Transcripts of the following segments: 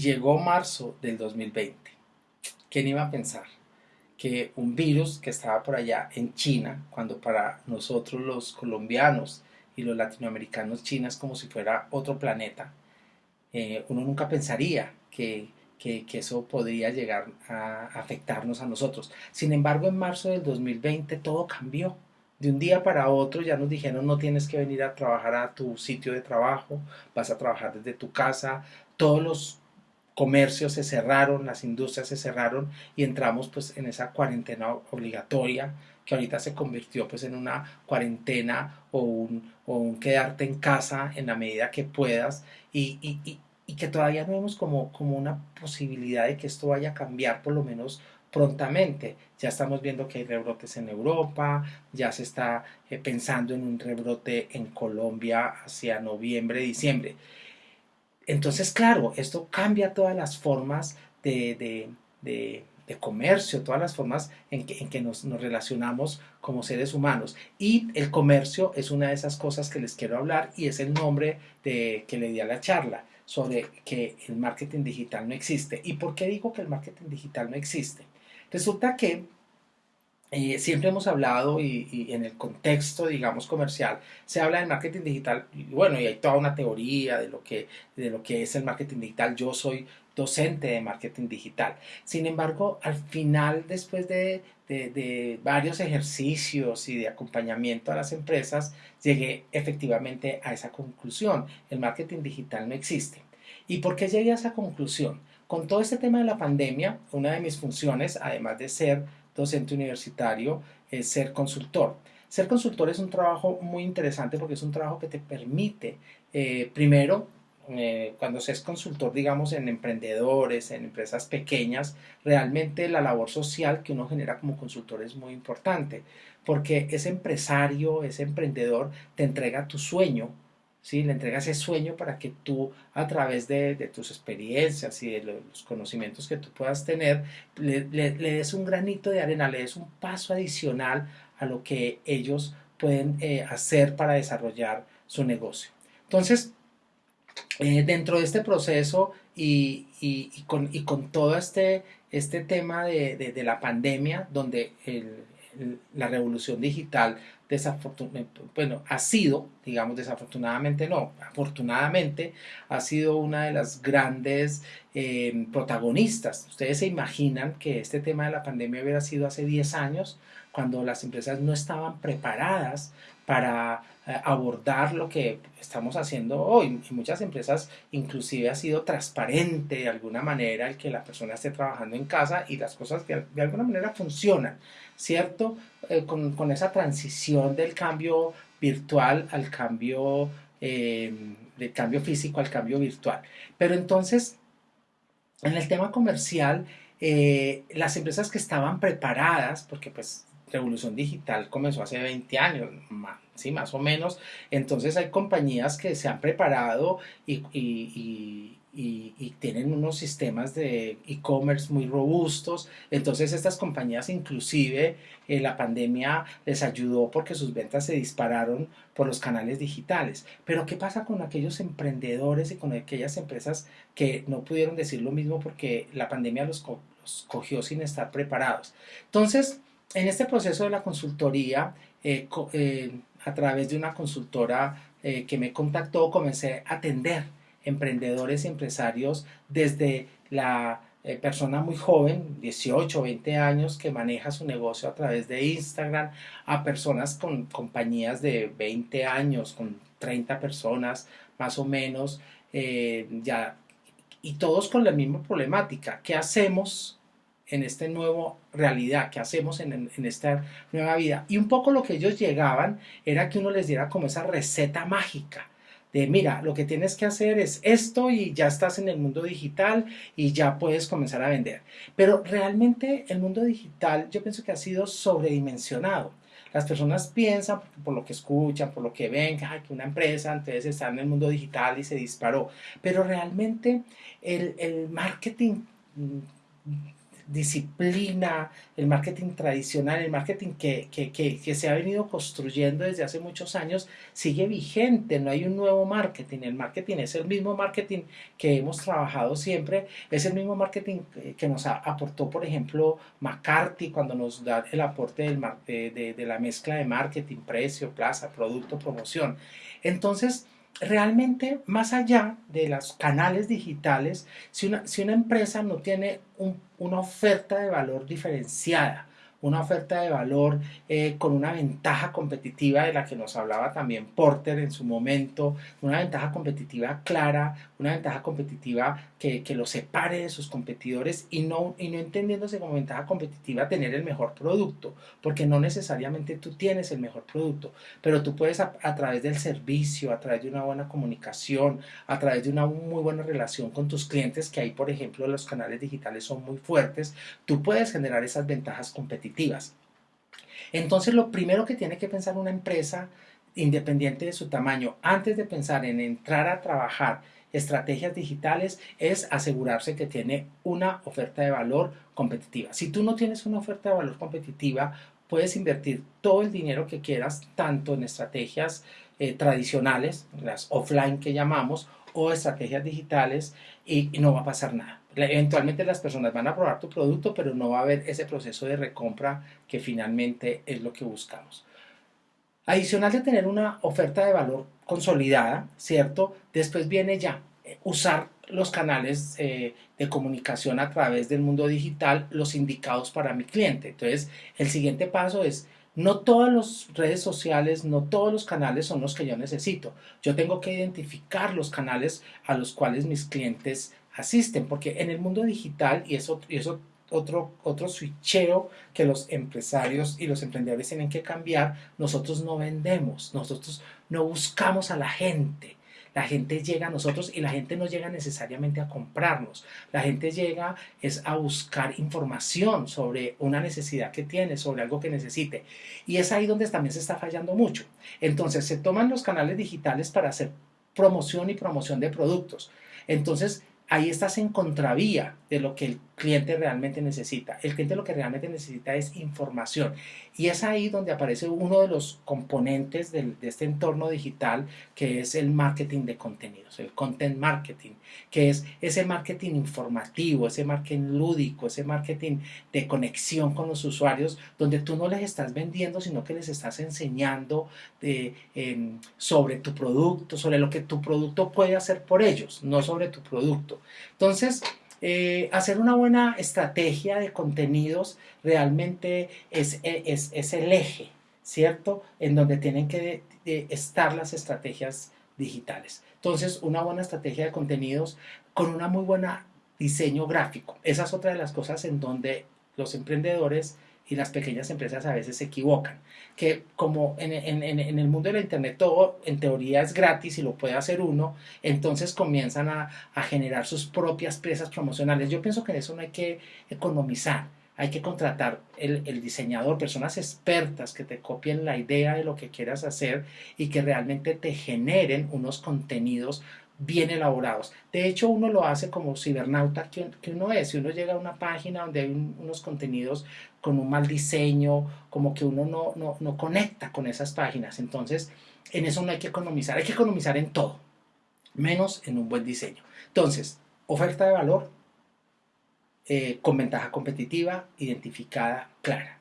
llegó marzo del 2020. ¿Quién iba a pensar que un virus que estaba por allá en China, cuando para nosotros los colombianos y los latinoamericanos China es como si fuera otro planeta, eh, uno nunca pensaría que, que, eso podría llegar a afectarnos a nosotros. Sin embargo, en marzo del 2020 todo cambió. De un día para otro ya nos dijeron no tienes que venir a trabajar a tu sitio de trabajo, vas a trabajar desde tu casa, todos los comercios se cerraron, las industrias se cerraron y entramos pues en esa cuarentena obligatoria que ahorita se convirtió pues en una cuarentena o un, o un quedarte en casa en la medida que puedas y, y, y, que todavía no vemos como, como una posibilidad de que esto vaya a cambiar por lo menos prontamente. Ya estamos viendo que hay rebrotes en Europa, ya se está eh, pensando en un rebrote en Colombia hacia noviembre, diciembre. Entonces, claro, esto cambia todas las formas de, comercio, todas las formas en que, nos, relacionamos como seres humanos. Y el comercio es una de esas cosas que les quiero hablar y es el nombre de, que le di a la charla sobre que el marketing digital no existe. ¿Y por qué digo que el marketing digital no existe? Resulta que eh, siempre hemos hablado y, en el contexto, digamos, comercial, se habla del marketing digital, y bueno, y hay toda una teoría de lo, que, de lo que es el marketing digital. Yo soy docente de marketing digital. Sin embargo, al final, después de, de, varios ejercicios y de acompañamiento a las empresas, llegué efectivamente a esa conclusión. El marketing digital no existe. ¿Y por qué llegué a esa conclusión? Con todo este tema de la pandemia, una de mis funciones, además de ser docente universitario ser consultor. Ser consultor es un trabajo muy interesante porque es un trabajo que te permite, eh, primero, eh, cuando se es consultor, digamos, en emprendedores, en empresas pequeñas, realmente la labor social que uno genera como consultor es muy importante, porque ese empresario, ese emprendedor, te entrega tu sueño, ¿sí? Le entrega ese sueño para que tú, a través de, tus experiencias y de los conocimientos que tú puedas tener, le, des un granito de arena, le des un paso adicional a lo que ellos pueden eh, hacer para desarrollar su negocio. Entonces, eh, dentro de este proceso y, con, con, todo este, este tema de, la pandemia, donde la revolución digital desafortunadamente, bueno, ha sido, digamos desafortunadamente no, afortunadamente ha sido una de las grandes eh, protagonistas. Ustedes se imaginan que este tema de la pandemia hubiera sido hace 10 años, cuando las empresas no estaban preparadas para eh, abordar lo que estamos haciendo hoy. Muchas empresas inclusive ha sido transparente de alguna manera el que la persona esté trabajando en casa y las cosas que de alguna manera funcionan, ¿cierto? Eh, con, esa transición del cambio virtual al cambio, eh, del cambio físico al cambio virtual. Pero entonces, en el tema comercial, las empresas que estaban preparadas, porque pues revolución digital comenzó hace 20 años, sí, más o menos. Entonces hay compañías que se han preparado y, tienen unos sistemas de e-commerce muy robustos. Entonces estas compañías inclusive eh, la pandemia les ayudó porque sus ventas se dispararon por los canales digitales. Pero ¿qué pasa con aquellos emprendedores y con aquellas empresas que no pudieron decir lo mismo porque la pandemia los, los cogió sin estar preparados? Entonces, en este proceso de la consultoría, eh, eh, a través de una consultora eh, que me contactó, comencé a atender emprendedores y empresarios desde la persona muy joven, 18 o 20 años, que maneja su negocio a través de Instagram, a personas con compañías de 20 años, con 30 personas más o menos, ya, y todos con la misma problemática. ¿Qué hacemos en esta nueva realidad que hacemos en, esta nueva vida. Y un poco lo que ellos llegaban era que uno les diera como esa receta mágica de mira, lo que tienes que hacer es esto y ya estás en el mundo digital y ya puedes comenzar a vender. Pero realmente el mundo digital yo pienso que ha sido sobredimensionado. Las personas piensan, por lo que escuchan, por lo que ven, que una empresa entonces está en el mundo digital y se disparó. Pero realmente el, el marketing disciplina, el marketing tradicional, el marketing que, que, que, se ha venido construyendo desde hace muchos años, sigue vigente, no hay un nuevo marketing, el marketing es el mismo marketing que hemos trabajado siempre, es el mismo marketing que nos aportó, por ejemplo, McCarthy cuando nos da el aporte de la mezcla de marketing, precio, plaza, producto, promoción. Entonces, realmente más allá de los canales digitales, si una, si una empresa no tiene una oferta de valor diferenciada, una oferta de valor eh, con una ventaja competitiva de la que nos hablaba también Porter en su momento, una ventaja competitiva clara, una ventaja competitiva que, que lo separe de sus competidores y no, y no entendiéndose como ventaja competitiva tener el mejor producto, porque no necesariamente tú tienes el mejor producto, pero tú puedes a, a través del servicio, a través de una buena comunicación, a través de una muy buena relación con tus clientes, que ahí por ejemplo los canales digitales son muy fuertes, tú puedes generar esas ventajas competitivas entonces, lo primero que tiene que pensar una empresa, independiente de su tamaño, antes de pensar en entrar a trabajar estrategias digitales, es asegurarse que tiene una oferta de valor competitiva. Si tú no tienes una oferta de valor competitiva, puedes invertir todo el dinero que quieras, tanto en estrategias eh, tradicionales, las offline que llamamos, o estrategias digitales, y no va a pasar nada. Eventualmente las personas van a probar tu producto, pero no va a haber ese proceso de recompra que finalmente es lo que buscamos. Adicional de tener una oferta de valor consolidada, ¿cierto? Después viene ya eh, usar los canales eh, de comunicación a través del mundo digital, los indicados para mi cliente. Entonces, el siguiente paso es, no todas las redes sociales, no todos los canales son los que yo necesito. Yo tengo que identificar los canales a los cuales mis clientes asisten, porque en el mundo digital, y eso, y eso otro, otro switcheo que los empresarios y los emprendedores tienen que cambiar, nosotros no vendemos, nosotros no buscamos a la gente. La gente llega a nosotros y la gente no llega necesariamente a comprarnos. La gente llega es a buscar información sobre una necesidad que tiene, sobre algo que necesite. Y es ahí donde también se está fallando mucho. Entonces se toman los canales digitales para hacer promoción y promoción de productos. Entonces ahí estás en contravía de lo que el cliente realmente necesita. El cliente lo que realmente necesita es información. Y es ahí donde aparece uno de los componentes de este entorno digital, que es el marketing de contenidos, el content marketing, que es ese marketing informativo, ese marketing lúdico, ese marketing de conexión con los usuarios, donde tú no les estás vendiendo, sino que les estás enseñando em, sobre tu producto, sobre lo que tu producto puede hacer por ellos, no sobre tu producto. Entonces, eh, hacer una buena estrategia de contenidos realmente es, es, el eje, ¿cierto? En donde tienen que estar las estrategias digitales. Entonces, una buena estrategia de contenidos con una muy buena diseño gráfico. Esa es otra de las cosas en donde los emprendedores y las pequeñas empresas a veces se equivocan. Que como en, el mundo de la Internet todo en teoría es gratis y lo puede hacer uno, entonces comienzan a, generar sus propias piezas promocionales. Yo pienso que en eso no hay que economizar. Hay que contratar el diseñador, personas expertas que te copien la idea de lo que quieras hacer y que realmente te generen unos contenidos bien elaborados. De hecho, uno lo hace como cibernauta que, uno es. Si uno llega a una página donde hay unos contenidos con un mal diseño, como que uno no, no, no, conecta con esas páginas. Entonces, en eso no hay que economizar. Hay que economizar en todo, menos en un buen diseño. Entonces, oferta de valor eh, con ventaja competitiva, identificada, clara.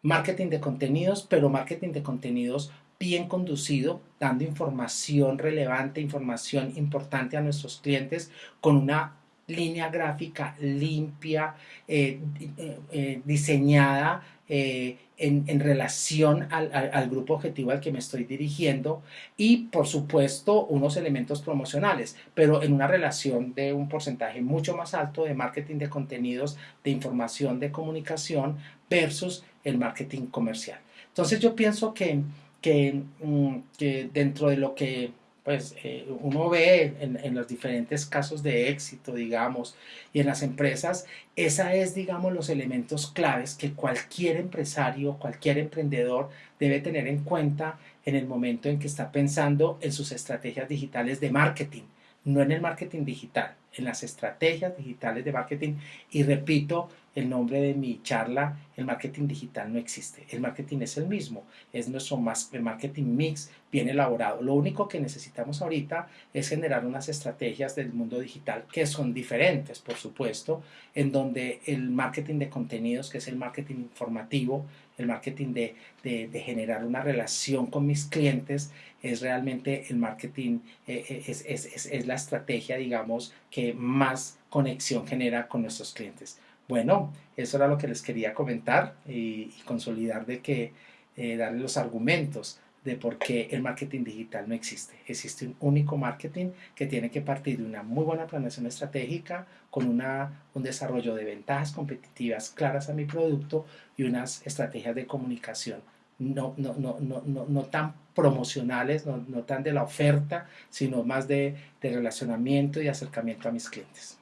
Marketing de contenidos, pero marketing de contenidos bien conducido, dando información relevante, información importante a nuestros clientes con una línea gráfica limpia, eh, eh, eh, diseñada en, relación al, al, grupo objetivo al que me estoy dirigiendo y por supuesto unos elementos promocionales, pero en una relación de un porcentaje mucho más alto de marketing de contenidos, de información, de comunicación versus el marketing comercial. Entonces yo pienso que Mm, que, dentro de lo que pues, eh, uno ve en, los diferentes casos de éxito, digamos, y en las empresas, esa es, digamos, los elementos claves que cualquier empresario, cualquier emprendedor debe tener en cuenta en el momento en que está pensando en sus estrategias digitales de marketing, no en el marketing digital, en las estrategias digitales de marketing. Y repito el nombre de mi charla, el marketing digital no existe, el marketing es el mismo, es nuestro marketing mix bien elaborado. Lo único que necesitamos ahorita es generar unas estrategias del mundo digital que son diferentes, por supuesto, en donde el marketing de contenidos, que es el marketing informativo, el marketing de, de, generar una relación con mis clientes, es realmente el marketing, eh, eh, es, es, es, es la estrategia, digamos, que más conexión genera con nuestros clientes. Bueno, eso era lo que les quería comentar y, consolidar de que eh, darle los argumentos de por qué el marketing digital no existe. Existe un único marketing que tiene que partir de una muy buena planeación estratégica, con una, un desarrollo de ventajas competitivas claras a mi producto y unas estrategias de comunicación no, no, no, no, no, tan promocionales, no, no, tan de la oferta, sino más de, de relacionamiento y acercamiento a mis clientes.